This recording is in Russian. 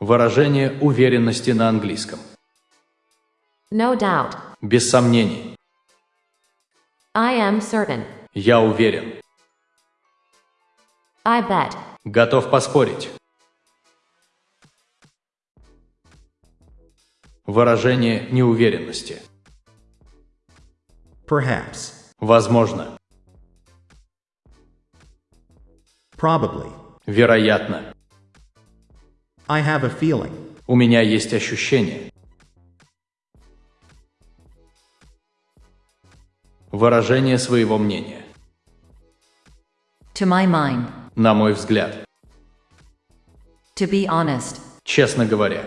Выражение уверенности на английском. No doubt. Без сомнений. I am certain. Я уверен. I bet. Готов поспорить. Выражение неуверенности. Perhaps. Возможно. Probably. Вероятно. I have a feeling. У меня есть ощущение. Выражение своего мнения. To my mind. На мой взгляд. To be honest. Честно говоря.